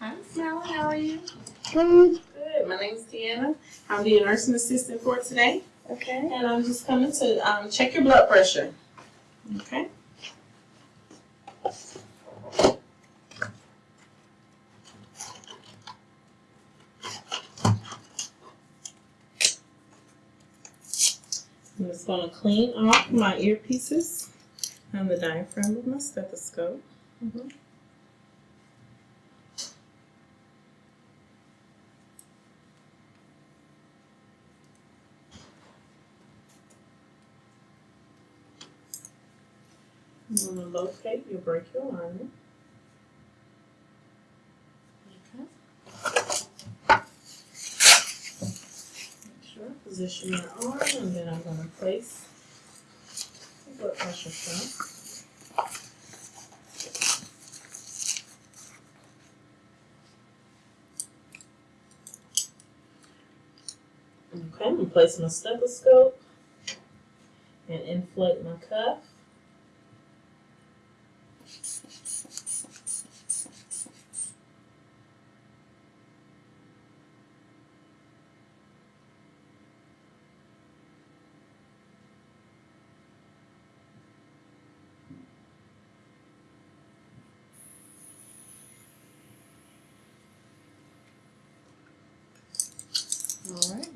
Hi, Sally. How are you? Good. Good. My name's Deanna. I'm the nursing assistant for today, Okay. and I'm just coming to um, check your blood pressure. Okay. I'm just going to clean off my earpieces and the diaphragm of my stethoscope. Mhm. I'm going to locate your brachial lining. Okay. Make sure, I position your arm, and then I'm going to place the blood pressure cuff. Okay, I'm going to place my stethoscope and inflate my cuff.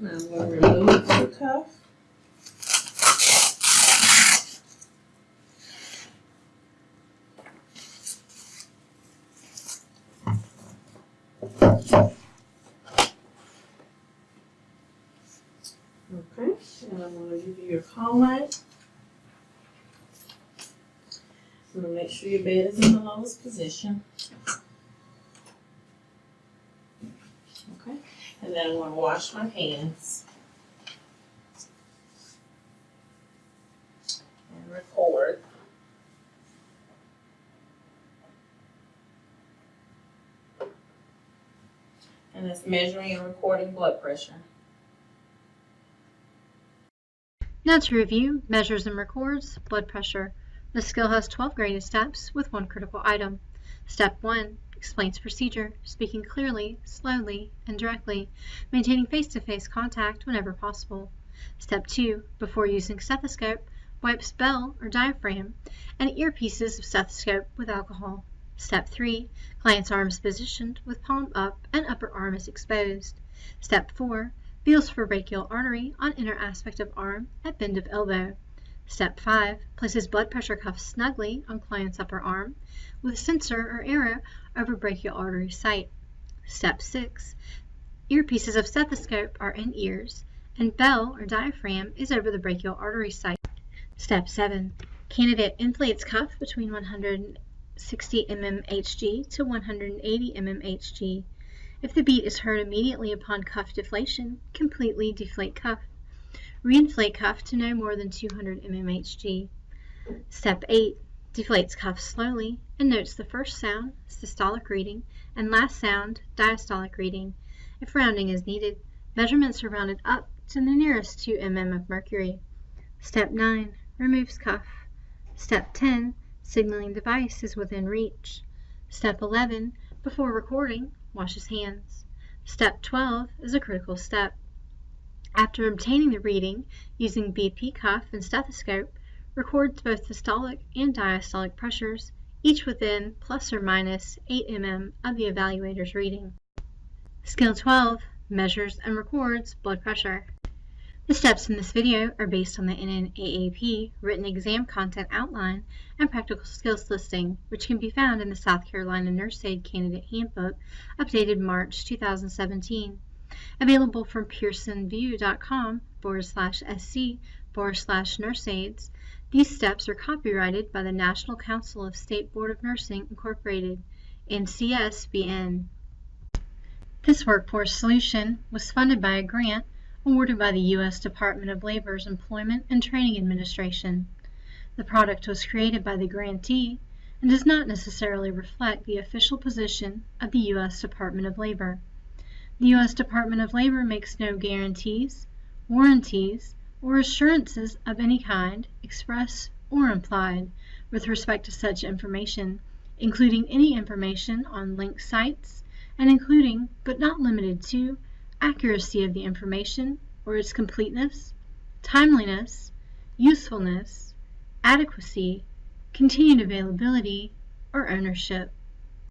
Now I'm going to remove the cuff. Okay, and I'm going to give you your call light. I'm going to make sure your bed is in the lowest position. And then I'm going to wash my hands. And record. And it's measuring and recording blood pressure. Now to review, measures and records blood pressure. The skill has 12 graded steps with one critical item. Step 1 explains procedure, speaking clearly, slowly, and directly, maintaining face-to-face contact whenever possible. Step 2 before using stethoscope, wipes bell or diaphragm and earpieces of stethoscope with alcohol. Step 3 client's arm is positioned with palm up and upper arm is exposed. Step 4 feels for brachial artery on inner aspect of arm at bend of elbow. Step 5 places blood pressure cuff snugly on client's upper arm with sensor or arrow over brachial artery site. Step 6 earpieces of stethoscope are in ears and bell or diaphragm is over the brachial artery site. Step 7 candidate inflates cuff between 160 mmHg to 180 mmHg. If the beat is heard immediately upon cuff deflation, completely deflate cuff. Reinflate cuff to no more than 200 mmHg. Step 8. Deflates cuff slowly and notes the first sound, systolic reading, and last sound, diastolic reading. If rounding is needed, measurements are rounded up to the nearest 2 mm of mercury. Step 9. Removes cuff. Step 10. Signaling device is within reach. Step 11. Before recording, washes hands. Step 12 is a critical step. After obtaining the reading using BP cuff and stethoscope, records both systolic and diastolic pressures, each within plus or minus 8 mm of the evaluator's reading. Skill 12 measures and records blood pressure. The steps in this video are based on the NNAAP written exam content outline and practical skills listing, which can be found in the South Carolina Nurse Aid Candidate Handbook, updated March 2017. Available from pearsonvue.com forward slash sc forward slash nurseaids. These steps are copyrighted by the National Council of State Board of Nursing Incorporated, NCSBN. This workforce solution was funded by a grant awarded by the U.S. Department of Labor's Employment and Training Administration. The product was created by the grantee and does not necessarily reflect the official position of the U.S. Department of Labor. The U.S. Department of Labor makes no guarantees, warranties, or assurances of any kind, express or implied, with respect to such information, including any information on linked sites, and including, but not limited to, accuracy of the information or its completeness, timeliness, usefulness, adequacy, continued availability, or ownership.